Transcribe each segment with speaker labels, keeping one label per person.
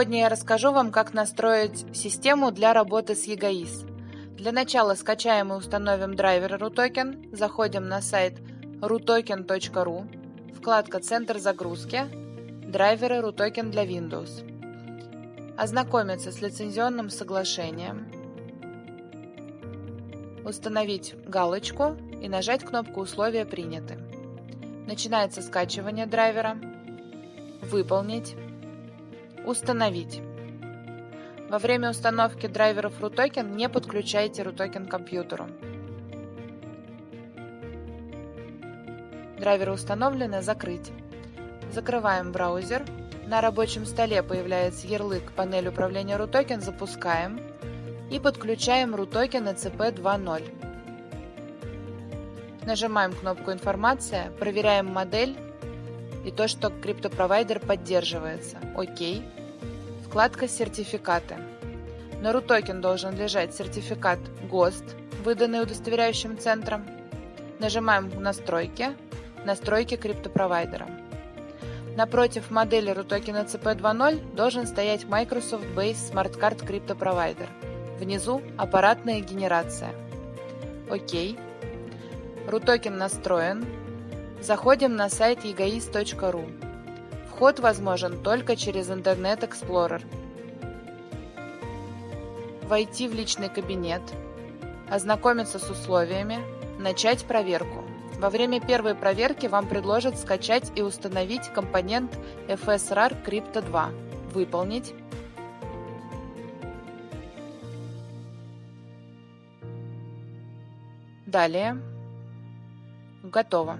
Speaker 1: Сегодня я расскажу вам, как настроить систему для работы с EGAIS. Для начала скачаем и установим драйвер RUTOKEN, заходим на сайт rutoken.ru, вкладка «Центр загрузки», драйверы RUTOKEN для Windows. Ознакомиться с лицензионным соглашением, установить галочку и нажать кнопку «Условия приняты». Начинается скачивание драйвера, выполнить, Установить. Во время установки драйверов RUTOKEN не подключайте RUTOKEN к компьютеру. Драйверы установлены, закрыть. Закрываем браузер. На рабочем столе появляется ярлык «Панель управления RUTOKEN», запускаем и подключаем RUTOKEN ECP 2.0. Нажимаем кнопку «Информация», проверяем модель и то, что криптопровайдер поддерживается. ОК. Вкладка «Сертификаты». На RUTOKEN должен лежать сертификат ГОСТ, выданный удостоверяющим центром. Нажимаем «Настройки», «Настройки криптопровайдера». Напротив модели RUTOKEN ECP 2.0 должен стоять Microsoft Base Smart Card Provider. Внизу аппаратная генерация. ОК. RUTOKEN настроен. Заходим на сайт egoist.ru. Вход возможен только через Internet Explorer. Войти в личный кабинет, ознакомиться с условиями, начать проверку. Во время первой проверки вам предложат скачать и установить компонент FSRAR Crypto 2. Выполнить. Далее. Готово.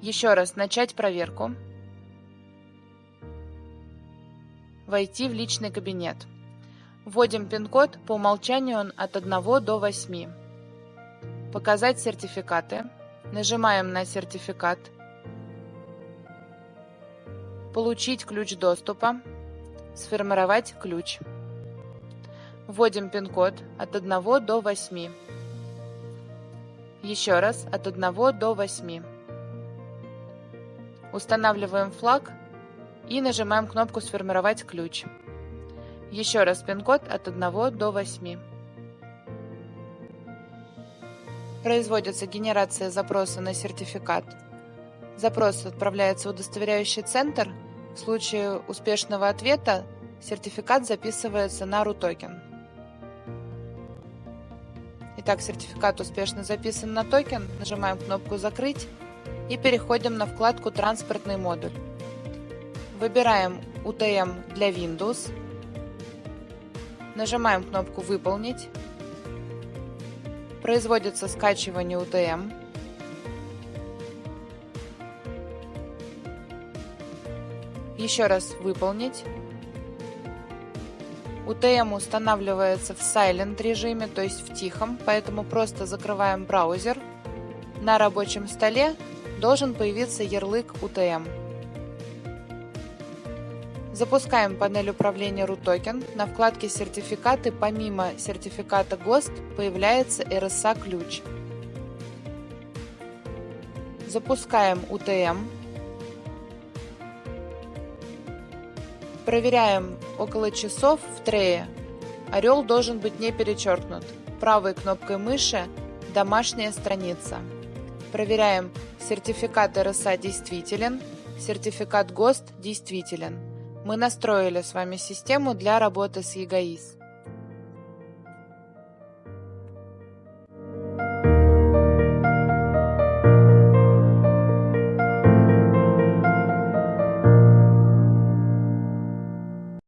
Speaker 1: Еще раз начать проверку. Войти в личный кабинет. Вводим пин-код, по умолчанию он от 1 до 8. Показать сертификаты. Нажимаем на сертификат. Получить ключ доступа. Сформировать ключ. Вводим пин-код от 1 до 8. Еще раз от 1 до 8. Устанавливаем флаг и нажимаем кнопку «Сформировать ключ». Еще раз пин-код от 1 до 8. Производится генерация запроса на сертификат. Запрос отправляется в удостоверяющий центр. В случае успешного ответа сертификат записывается на RUTOKEN. Итак, сертификат успешно записан на токен. Нажимаем кнопку «Закрыть» и переходим на вкладку «Транспортный модуль». Выбираем UTM для Windows. Нажимаем кнопку «Выполнить». Производится скачивание UTM. Еще раз «Выполнить». UTM устанавливается в Silent режиме, то есть в тихом, поэтому просто закрываем браузер. На рабочем столе должен появиться ярлык UTM. Запускаем панель управления RUTOKEN. На вкладке «Сертификаты» помимо сертификата ГОСТ появляется RSA-ключ. Запускаем UTM. Проверяем около часов в трее. Орел должен быть не перечеркнут. Правой кнопкой мыши «Домашняя страница». Проверяем, сертификат РСА действителен, сертификат ГОСТ действителен. Мы настроили с вами систему для работы с EGAIS.